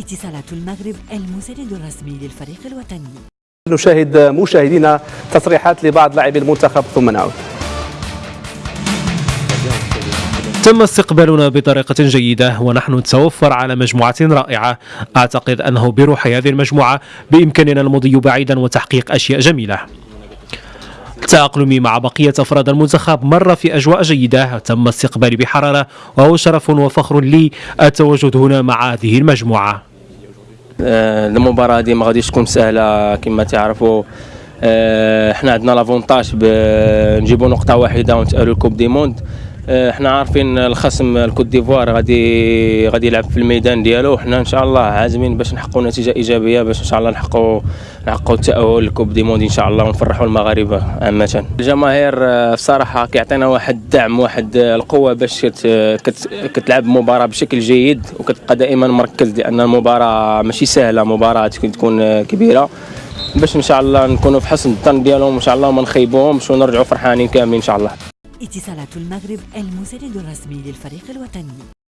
اتصالات المغرب المساند الرسمي للفريق الوطني. نشاهد مشاهدينا تصريحات لبعض لاعبي المنتخب ثم نعود. تم استقبالنا بطريقة جيدة ونحن نتوفر على مجموعة رائعة. أعتقد أنه بروح هذه المجموعة بإمكاننا المضي بعيدا وتحقيق أشياء جميلة. تأقلمي مع بقية أفراد المنتخب مر في أجواء جيدة. تم استقبالي بحرارة وهو شرف وفخر لي. التواجد هنا مع هذه المجموعة. المباراة هذه ما غاديش تكون سهلة كما تعرفوا. آه، حنا عندنا l'avantage نجيبوا نقطة واحدة ونتاهلوا ال Coupe du Monde آه، حنا عارفين الخصم ال Côte d'Ivoire غادي غادي يلعب في الميدان ديالو. وحنا إن شاء الله عازمين باش نحققوا نتيجة إيجابية باش إن شاء الله نحققوا نحققوا التاهل لل Coupe du Monde إن شاء الله ونفرحوا المغاربة عامة. الجماهير آه، بصراحة كيعطينا واحد الدعم واحد آه، القوة باش كت كت كتلعب المباراه بشكل جيد وكتبقى دائما مركز لأن المباراة ماشي سهلة مباراة تكون آه، كبيرة. باش إن شاء الله نكونوا في حسن الظن ديالهم ان شاء الله وما نخيبوهمش ونرجعوا فرحانين كاملين إن شاء الله. اتصالات المغرب المساند الرسمي للفريق الوطني.